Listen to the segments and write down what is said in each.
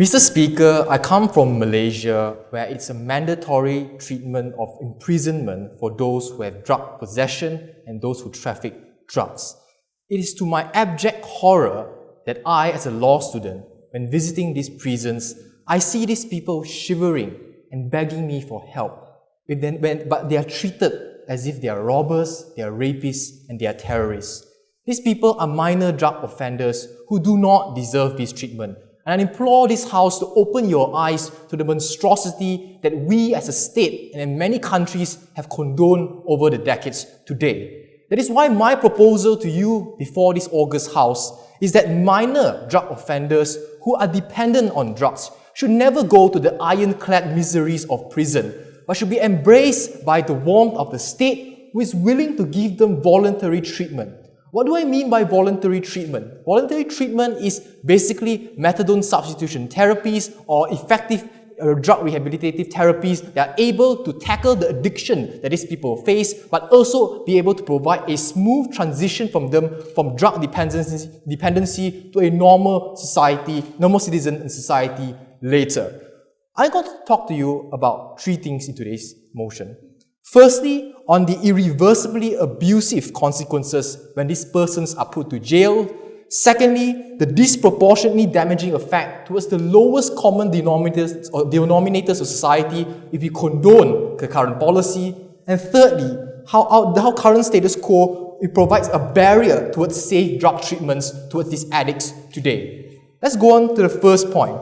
Mr. Speaker, I come from Malaysia where it's a mandatory treatment of imprisonment for those who have drug possession and those who traffic drugs. It is to my abject horror that I, as a law student, when visiting these prisons, I see these people shivering and begging me for help. but they are treated as if they are robbers, they are rapists, and they are terrorists. These people are minor drug offenders who do not deserve this treatment. And I implore this House to open your eyes to the monstrosity that we as a state and in many countries have condoned over the decades today. That is why my proposal to you before this August House is that minor drug offenders who are dependent on drugs should never go to the ironclad miseries of prison, but should be embraced by the warmth of the state who is willing to give them voluntary treatment. What do I mean by voluntary treatment? Voluntary treatment is basically methadone substitution therapies or effective uh, drug rehabilitative therapies that are able to tackle the addiction that these people face, but also be able to provide a smooth transition from them from drug dependency, dependency to a normal society, normal citizen in society later. I'm going to talk to you about three things in today's motion. Firstly, on the irreversibly abusive consequences when these persons are put to jail. Secondly, the disproportionately damaging effect towards the lowest common denominators or denominators of society if we condone the current policy. And thirdly, how, how current status quo it provides a barrier towards safe drug treatments towards these addicts today. Let's go on to the first point,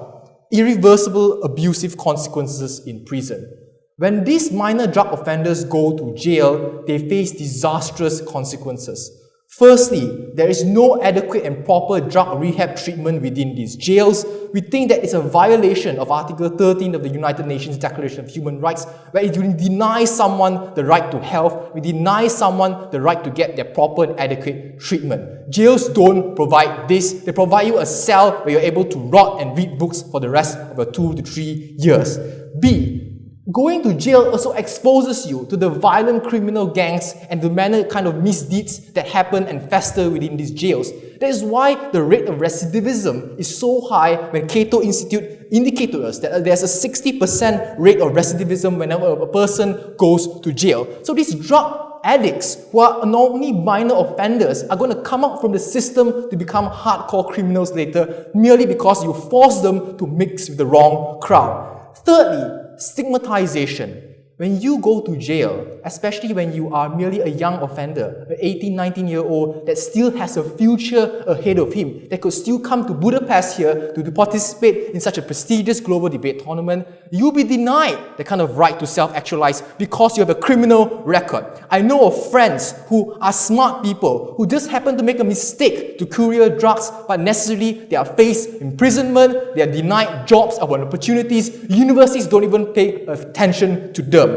irreversible abusive consequences in prison. When these minor drug offenders go to jail, they face disastrous consequences. Firstly, there is no adequate and proper drug rehab treatment within these jails. We think that it's a violation of Article 13 of the United Nations Declaration of Human Rights, where it denies someone the right to health, we deny someone the right to get their proper and adequate treatment. Jails don't provide this. They provide you a cell where you're able to rot and read books for the rest of your two to three years. B, Going to jail also exposes you to the violent criminal gangs and the manner kind of misdeeds that happen and fester within these jails. That is why the rate of recidivism is so high when Cato Institute indicate to us that uh, there's a 60% rate of recidivism whenever a person goes to jail. So these drug addicts who are normally minor offenders are going to come out from the system to become hardcore criminals later merely because you force them to mix with the wrong crowd. Thirdly, stigmatization. When you go to jail, especially when you are merely a young offender, an 18, 19 year old that still has a future ahead of him, that could still come to Budapest here to, participate in such a prestigious global debate tournament, you'll be denied the kind of right to self-actualize because you have a criminal record. I know of friends who are smart people who just happen to make a mistake to courier drugs, but necessarily they are faced imprisonment, they are denied jobs or opportunities, universities don't even pay attention to them.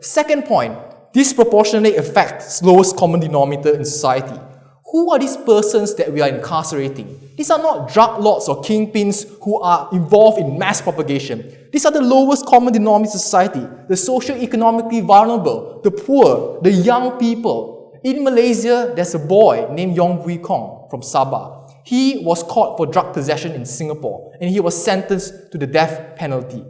Second point, disproportionately affects lowest common denominator in society. Who are these persons that we are incarcerating? These are not drug lords or kingpins who are involved in mass propagation. These are the lowest common denominator in society, the socio-economically vulnerable, the poor, the young people. In Malaysia, there's a boy named Yong Vui Kong from Sabah. He was caught for drug possession in Singapore and he was sentenced to the death penalty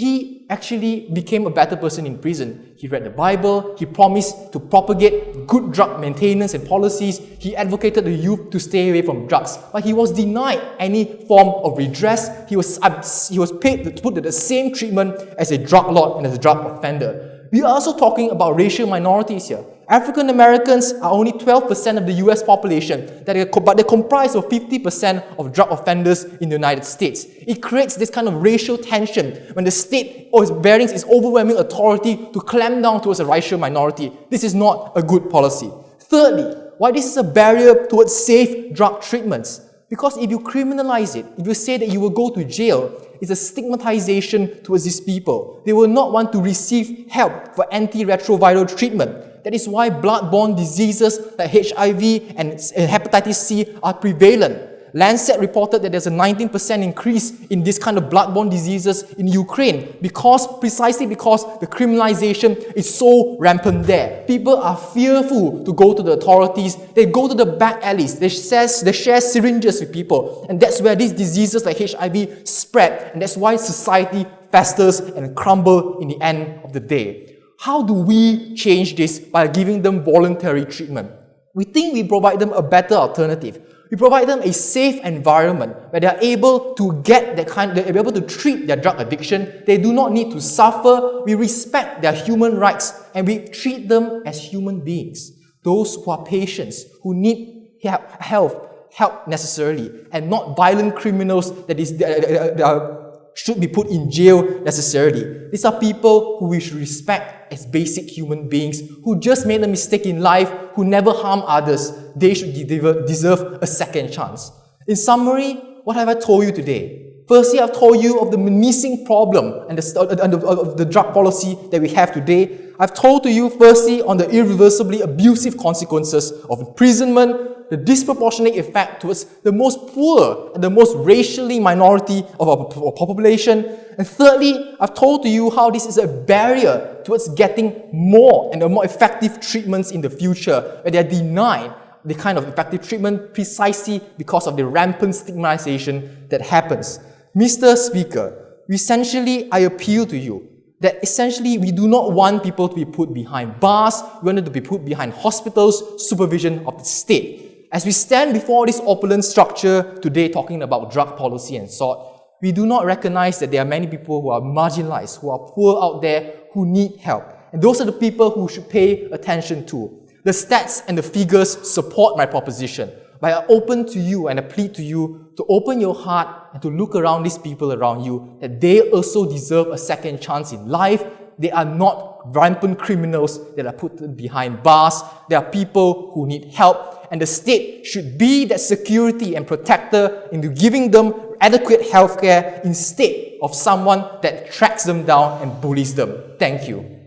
he actually became a better person in prison. He read the Bible, he promised to propagate good drug maintenance and policies, he advocated the youth to stay away from drugs, but he was denied any form of redress. He was, he was paid to put the same treatment as a drug lord and as a drug offender. We are also talking about racial minorities here. African Americans are only 12% of the US population, but they comprise of 50% of drug offenders in the United States. It creates this kind of racial tension when the state or its bearings its overwhelming authority to clamp down towards a racial minority. This is not a good policy. Thirdly, why this is a barrier towards safe drug treatments. Because if you criminalize it, if you say that you will go to jail, it's a stigmatization towards these people. They will not want to receive help for antiretroviral treatment. That is why blood-borne diseases like HIV and hepatitis C are prevalent. Lancet reported that there's a 19% increase in this kind of bloodborne diseases in Ukraine because precisely because the criminalization is so rampant there. People are fearful to go to the authorities. They go to the back alleys. They share, they share syringes with people. And that's where these diseases like HIV spread. And that's why society festers and crumble in the end of the day. How do we change this by giving them voluntary treatment? We think we provide them a better alternative. We provide them a safe environment where they are able to get that kind, they're able to treat their drug addiction. They do not need to suffer. We respect their human rights and we treat them as human beings. Those who are patients, who need help, help necessarily, and not violent criminals that is, that are, should be put in jail necessarily. These are people who we should respect as basic human beings who just made a mistake in life, who never harm others. They should deserve a second chance. In summary, what have I told you today? Firstly, I've told you of the menacing problem and the, and the, of the drug policy that we have today. I've told to you, firstly, on the irreversibly abusive consequences of imprisonment, the disproportionate effect towards the most poor and the most racially minority of our population. And thirdly, I've told to you how this is a barrier towards getting more and more effective treatments in the future, where they are denied the kind of effective treatment precisely because of the rampant stigmatization that happens. Mr. Speaker, essentially, I appeal to you that essentially we do not want people to be put behind bars, we want them to be put behind hospitals, supervision of the state. As we stand before this opulent structure today talking about drug policy and sort, we do not recognize that there are many people who are marginalized, who are poor out there, who need help. And those are the people who should pay attention to. The stats and the figures support my proposition, but I open to you and I plead to you to open your heart and to look around these people around you, that they also deserve a second chance in life. They are not rampant criminals that are put behind bars. They are people who need help and the state should be that security and protector into giving them adequate healthcare instead of someone that tracks them down and bullies them. Thank you.